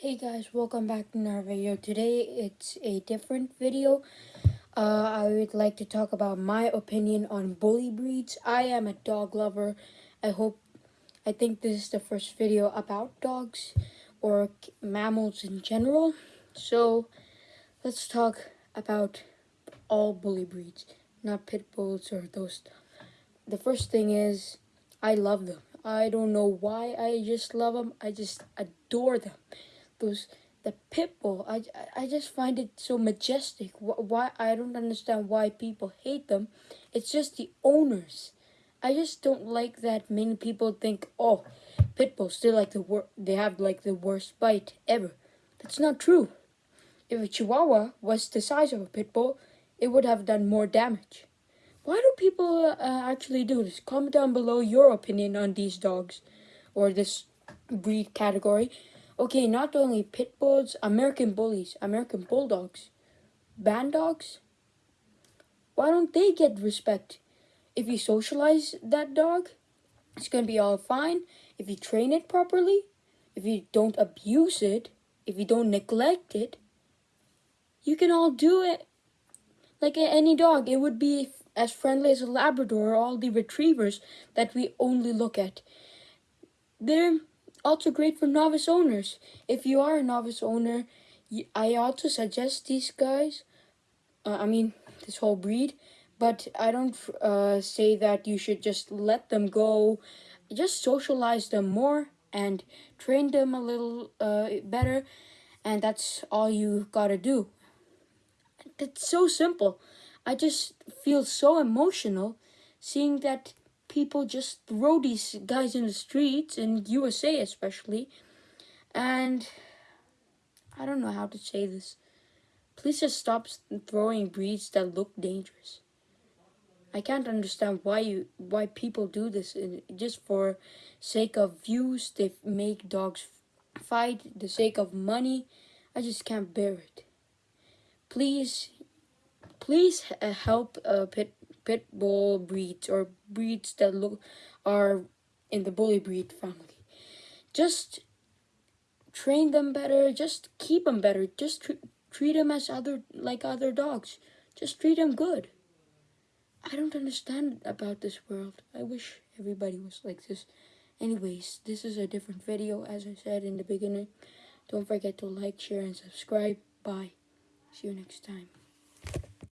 Hey guys, welcome back to another video. Today it's a different video. Uh, I would like to talk about my opinion on bully breeds. I am a dog lover. I hope, I think this is the first video about dogs or mammals in general. So let's talk about all bully breeds, not pit bulls or those. The first thing is I love them. I don't know why I just love them. I just adore them those the pit bull. I, I just find it so majestic. Why I don't understand why people hate them. It's just the owners. I just don't like that many people think, oh, pit bulls still like the wor- they have like the worst bite ever. That's not true. If a Chihuahua was the size of a pit bull, it would have done more damage. Why do people uh, actually do this? Comment down below your opinion on these dogs or this breed category. Okay, not only pit bulls, American bullies, American bulldogs, bandogs. Why don't they get respect? If you socialize that dog, it's gonna be all fine. If you train it properly, if you don't abuse it, if you don't neglect it, you can all do it like any dog. It would be as friendly as a Labrador or all the retrievers that we only look at. They're also great for novice owners. If you are a novice owner, I also suggest these guys. Uh, I mean, this whole breed. But I don't uh, say that you should just let them go. Just socialize them more and train them a little uh, better. And that's all you gotta do. It's so simple. I just feel so emotional seeing that people just throw these guys in the streets in USA especially. And I don't know how to say this. Please just stop throwing breeds that look dangerous. I can't understand why you why people do this just for sake of views they make dogs fight the sake of money. I just can't bear it. Please please help uh, pit pit bull breeds or breeds that look are in the bully breed family. Just train them better. Just keep them better. Just tr treat them as other like other dogs. Just treat them good. I don't understand about this world. I wish everybody was like this. Anyways, this is a different video as I said in the beginning. Don't forget to like, share, and subscribe. Bye. See you next time.